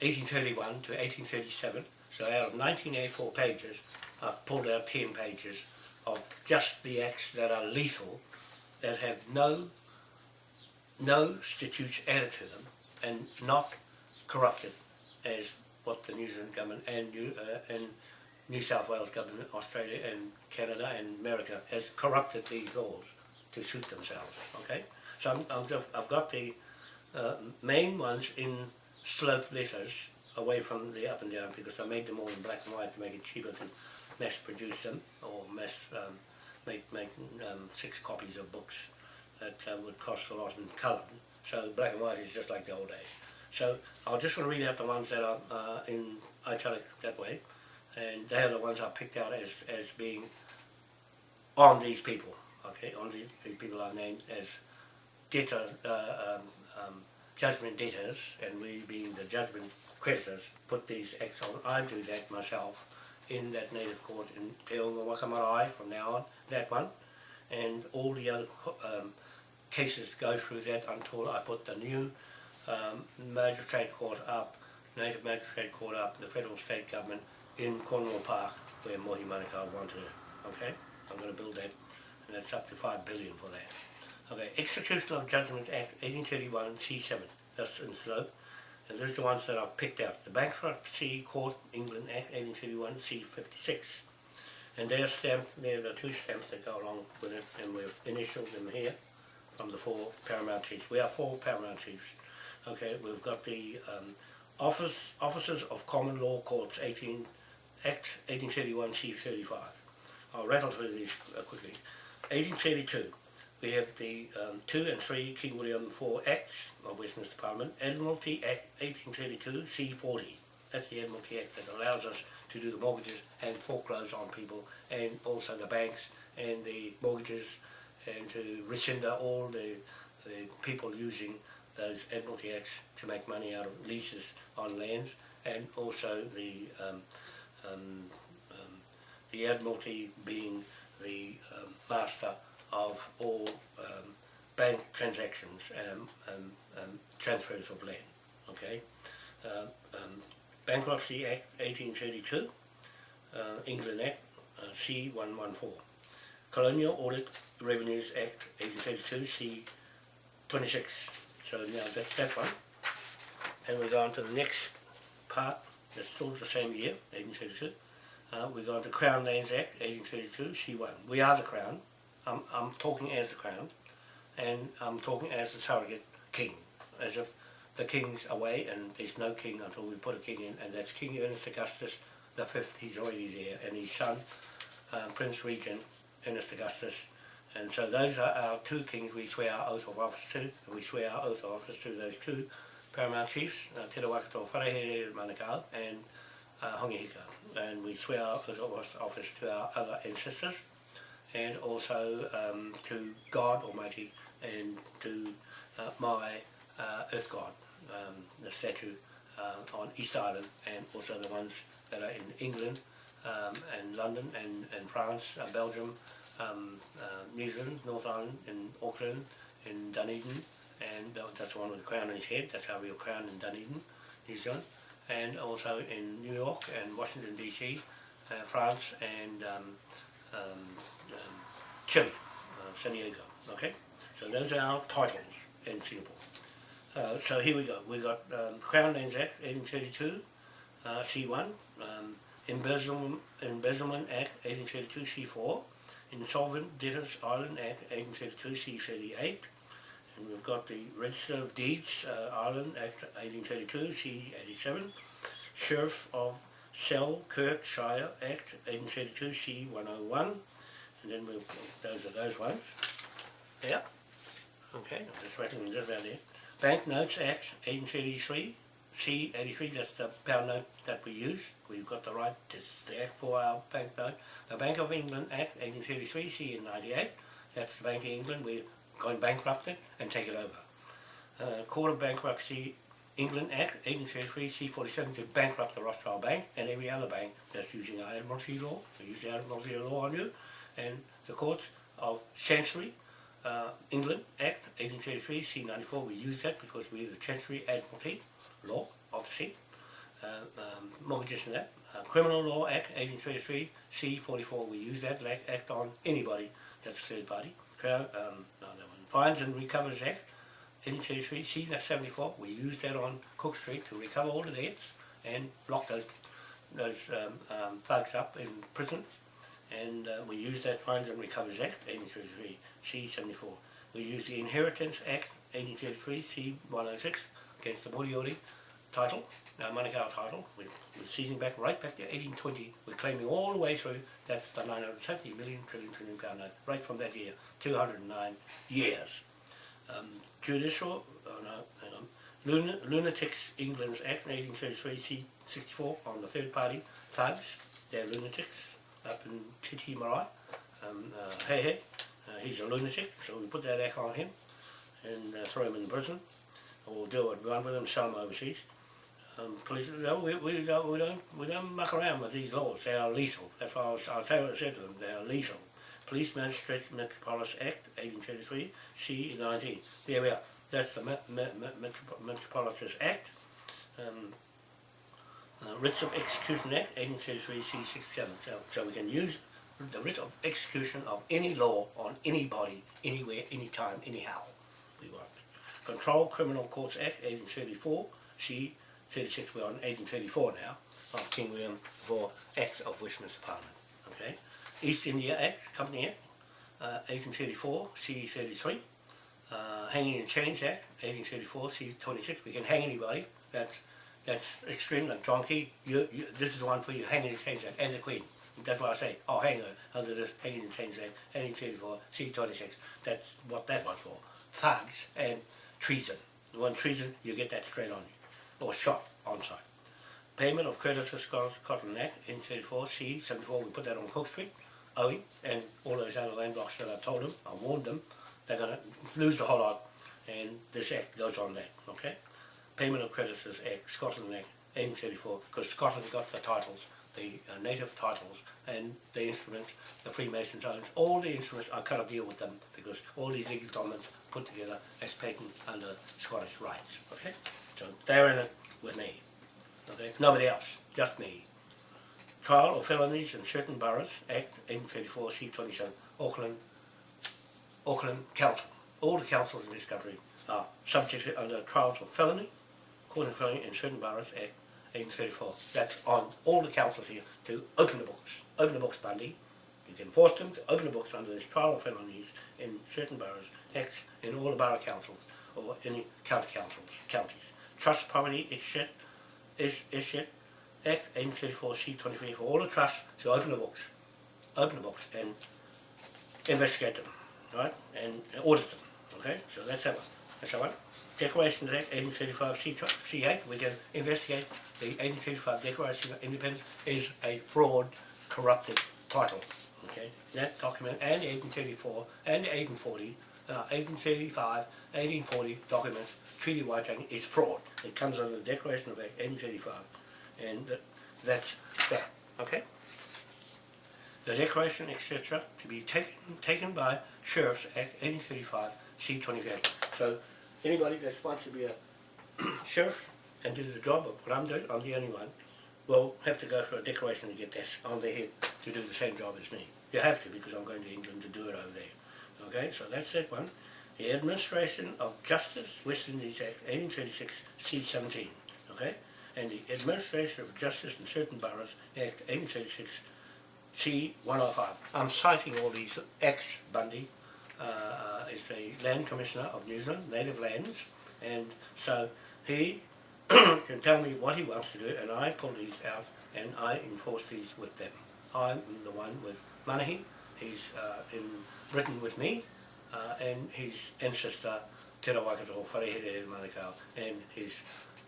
1831 to 1837. So out of 1984 pages, I've pulled out 10 pages of just the acts that are lethal, that have no no statutes added to them, and not corrupted as what the New Zealand government and New, uh, and New South Wales government, Australia and Canada and America has corrupted these laws to suit themselves. Okay, so I'm, I'm just, I've got the uh, main ones in sloped letters away from the up and down because I made them all in black and white to make it cheaper to mass produce them or mass um, make make um, six copies of books that uh, would cost a lot in colour. So black and white is just like the old days. So I'll just want to read out the ones that are uh, in italic that way, and they are the ones I picked out as, as being on these people, okay, on the, the people are named as debtor, uh, um, um, judgment debtors, and we being the judgment creditors, put these acts on. I do that myself in that native court in Te Marae from now on, that one, and all the other um, cases go through that until I put the new um, magistrate court up, native magistrate court up, the federal state government in Cornwall Park where Mohi Manukau wanted it, okay? I'm going to build that, and that's up to five billion for that. Okay, Execution of Judgment Act 1831 C7, that's in slope, and these are the ones that I've picked out. The Bankruptcy Court England Act 1831 C56, and they're stamped, they're the two stamps that go along with it, and we've initialed them here the four paramount chiefs. We are four paramount chiefs. Okay, we've got the um, Office Officers of Common Law Courts 18 Act 1831 C35. I'll rattle through these uh, quickly. 1832, we have the um, 2 and 3 King William IV Acts of Westminster Parliament, Admiralty Act 1832 C40. That's the Admiralty Act that allows us to do the mortgages and foreclose on people and also the banks and the mortgages and to rescind all the, the people using those Admiralty Acts to make money out of leases on lands and also the um, um, um, the Admiralty being the um, master of all um, bank transactions and um, um, transfers of land. Okay, uh, um, Bankruptcy Act 1832, uh, England Act uh, C114, Colonial Audit Revenues Act 1832 C26. So now that's that one, and we go on to the next part. That's still the same year, 1832. Uh, we go on to Crown Lands Act, 1832, C1. We are the Crown. I'm, I'm talking as the Crown, and I'm talking as the surrogate king, as if the king's away and there's no king until we put a king in, and that's King Ernest Augustus the fifth. He's already there, and his son, uh, Prince Regent Ernest Augustus. And so those are our two kings we swear our oath of office to, we swear our oath of office to those two paramount chiefs, uh, Te Rawakato Wharehere Manukau and uh, Hongi Hika. And we swear our oath of office to our other ancestors and also um, to God Almighty and to uh, my uh, Earth God, um, the statue uh, on East Island and also the ones that are in England um, and London and, and France, uh, Belgium, um, uh, New Zealand, North Island, in Auckland, in Dunedin, and that's the one with the crown on his head, that's our real crown in Dunedin, New Zealand, and also in New York and Washington DC, uh, France and um, um, um, Chile, uh, San Diego, okay? So those are our titles in Singapore. Uh, so here we go, we got um, Crown Lands Act 1832, uh, C1, um, Embezzlement, Embezzlement Act 1832, C4, Insolvent Debtors Island Act 1832 C38 and we've got the Register of Deeds uh, Ireland Act 1832 C87 Sheriff of Selkirkshire Act 1832 C101 and then we've those are those ones. Yeah. Okay I'm just writing this out there Bank Notes Act 1833 C83, that's the pound note that we use. We've got the right to the act for our bank note. The Bank of England Act 1833, C98, that's the Bank of England. We're going bankrupted and take it over. Uh, Court of Bankruptcy England Act 1833, C47 to bankrupt the Rothschild Bank and every other bank that's using our Admiralty law. We use the Admiralty law on you. And the Courts of Chancery uh, England Act 1833, C94, we use that because we're the Chancery Admiralty law of the sea, um, mortgages and that. Uh, Criminal Law Act 1833, C44, we use that like, act on anybody that's a third party. Um, no. Fines and Recovers Act 1833, C 74 we use that on Cook Street to recover all the debts and lock those those um, um, thugs up in prison. And uh, we use that Fines and Recovers Act 1833, C74. We use the Inheritance Act 1833, C106, against the Moriori title, our Manukau title. We're, we're seizing back right back to 1820. We're claiming all the way through. That's the 970 million trillion trillion pound note, right from that year, 209 years. um, judicial, oh no, hang on, Luna, Lunatics England's Act 1833 C64 on the third party thugs, they're lunatics up in Te Tii Marae, um, uh, Hey Hey, uh, he's a lunatic, so we put that act on him and uh, throw him in prison, or do what we want with sell him overseas. Um, police, no, we, we, don't, we don't we don't muck around with these laws. They are lethal. That's why I, was, I said what I said to them. They are lethal. Police Metropolis Act 1833 C19. There we are. That's the Met, Met, Met, Metropo- Metropolis Act. Um, uh, Writs of Execution Act 1833 C67. So, so we can use the writ of execution of any law on anybody, anywhere, anytime, anyhow we want. Control Criminal Courts Act 1834 C 36 we're on 1834 now of King William for Acts of Westminster Parliament. Okay, East India Act, Company Act, uh, 1834 C 33. Uh, Hanging and Chains Act 1834 C 26. We can hang anybody. That's that's extreme. Like John Key, you, you, this is the one for you. Hanging and Chains Act and the Queen. That's why I say, oh, hang her under this Hanging and Chains Act 1834 C 26. That's what that one's for. Thugs and treason. The one treason, you get that straight on you or shot on site. Payment of creditors Scotland Act in 34 C 74 we put that on Cook Street, Owie and all those other land blocks that I told them, I warned them, they're gonna lose the whole lot and this act goes on that, okay? Payment of creditors Act, Scotland Act 1834, because Scotland got the titles, the uh, native titles and the instruments, the Freemason zones, all the instruments, I cannot deal with them because all these legal documents put together as patent under Scottish rights, okay? So they're in it with me. Okay? Nobody else, just me. Trial of felonies in certain boroughs, Act 1834 C27, Auckland, Auckland Council. All the councils in this country are subject under trials of felony, court of felony in certain boroughs, Act 1834. That's on all the councils here to open the books. Open the books, Bundy. You can force them to open the books under this trial of felonies in certain boroughs, acts in all the borough councils or any county councils, counties. Trust property is shit, shit. Act 1834 C23 for all the trusts to open the books, open the books and investigate them, right, and audit them, okay? So that's that one. That's that one. Declarations Act 1835 C, C8, we can investigate the 1835 Declaration of Independence is a fraud, corrupted title, okay? That document and the 1834 and the 1840, uh, 1835, 1840 documents, Treaty Waitangi is fraud. It comes under the Declaration of Act 1835 and th- that's that, okay? The declaration, etc., to be taken taken by Sheriff's Act 1835 C28. So anybody that wants to be a sheriff and do the job of what I'm doing, I'm the only one, will have to go for a declaration to get this on their head to do the same job as me. You have to because I'm going to England to do it over there. Okay, so that's that one. The Administration of Justice, West Indies Act 1836 C17. Okay, and the Administration of Justice in Certain Boroughs Act 1836 C105. I'm citing all these acts, Bundy uh, uh, is the Land Commissioner of New Zealand, Native Lands, and so he can tell me what he wants to do, and I pull these out and I enforce these with them. I'm the one with Manahi, he's uh, in Britain with me, uh, and his ancestor Te Rawakato Wharehere Manukau, and his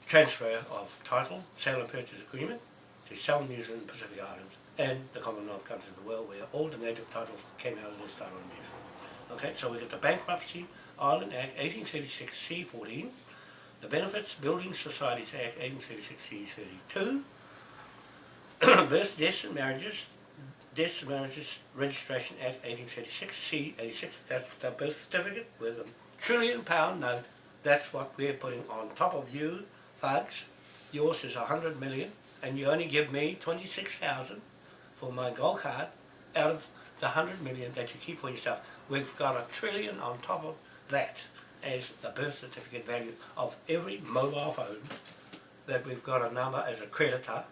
transfer of title, sale and purchase agreement, to sell New Zealand Pacific Islands and the Commonwealth countries of the world where all the native titles came out of this title in New Zealand. Okay, so we got the Bankruptcy Island Act 1836 C14, the Benefits Building Societies Act 1836 C32, Births, Deaths and Marriages, Deaths and Registration Act 1836 C86, that's the birth certificate with a trillion pound note, that's what we're putting on top of you, thugs. Yours is a hundred million and you only give me 26,000 for my gold card out of the 100 million that you keep for yourself. We've got a trillion on top of that as the birth certificate value of every mobile phone that we've got a number as a creditor,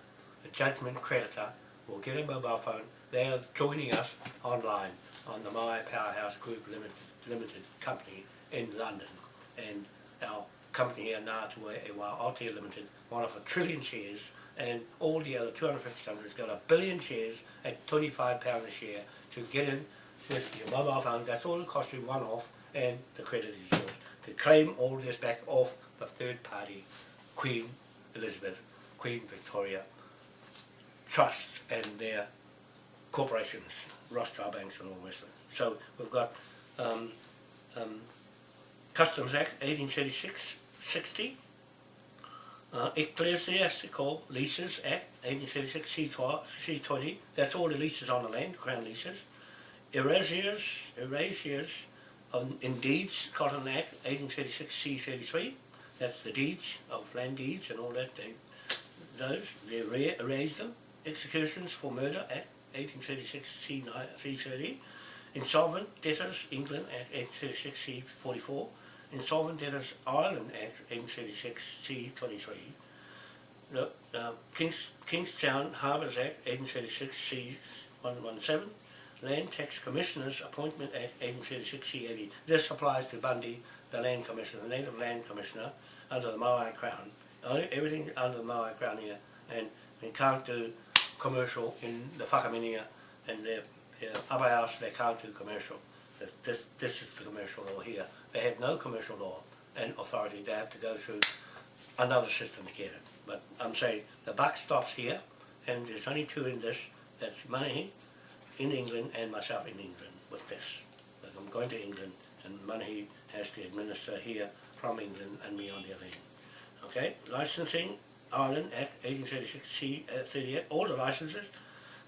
a judgment creditor, will get a mobile phone. They are joining us online on the My Powerhouse Group Limited, Limited company in London. And our company here, Ngātua Ewa Aotea Limited, one of a trillion shares and all the other 250 countries got a billion shares at 25 pounds a share to get in with your mobile phone. That's all it costs you one off and the credit is yours. to claim all this back off the third party, Queen Elizabeth, Queen Victoria Trust and their corporations, Rothschild banks and all the rest of it. So we've got um, um, Customs Act 1836, 60, uh, Ecclesiastical Leases Act 1836, C12, C20, that's all the leases on the land, Crown leases. Erasures, erasures on, in deeds, Cotton Act 1836, C33, that's the deeds of land deeds and all that, they, those, they erase, erase them. Executions for Murder Act 1836, C9, C30. Insolvent Debtors England Act 1836, C44. Insolvent Debtors Ireland Act 1836, C23. The uh, Kings, Kingstown Harbours Act 1836, C117. Land Tax Commissioners Appointment Act 1836, C80. This applies to Bundy, the Land Commissioner, the Native Land Commissioner, under the Maui Crown. Everything under the Maui Crown here, and we can't do commercial in the Whakaminia and their, the upper house, they can't do commercial. This- This, this is the commercial law here. They have no commercial law and authority, they have to go through another system to get it. But I'm saying the buck stops here, and there's only two in this, that's money in England and myself in England with this. But I'm going to England, and money has to administer here from England and me on the other end. Okay, licensing, Ireland Act 1836 C uh, 38, all the licenses,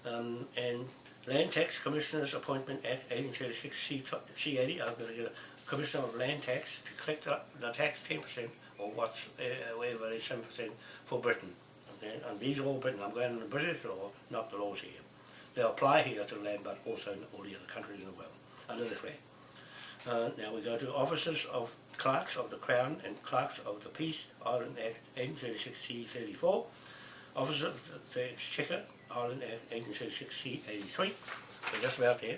um, and Land Tax Commissioners Appointment Act 1836 C, C 80. I'm going to get a Commissioner of Land Tax to collect the, tax 10% or what's uh, whatever it is 7% for Britain. Okay, and these are all Britain. I'm going on the British law, not the laws here. They apply here to land, but also in all the other countries in the world under the. Uh, now we go to officers of clerks of the Crown and clerks of the Peace, Ireland Act 1836 C34, officers of the Exchequer, Ireland Act 1836 C83. We're just about there.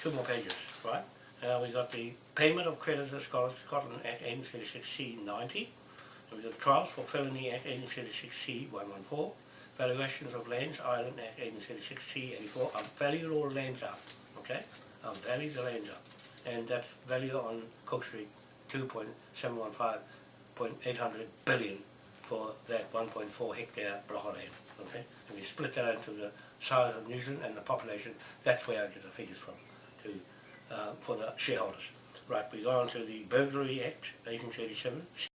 Two more pages, right? Now we got the payment of creditors, Scotland Act 1836 C90. We've got trials for felony Act 1836 C114. Valuations of lands, Ireland Act 1836 C84. I've valued all lands up, okay? I've valued the lands up. And that's value on Cook Street, 2.715.800 billion for that 1.4 hectare block of land, okay? And you split that into the size of New Zealand and the population, that's where I get the figures from to, uh, for the shareholders. Right, we go on to the Burglary Act, 1837,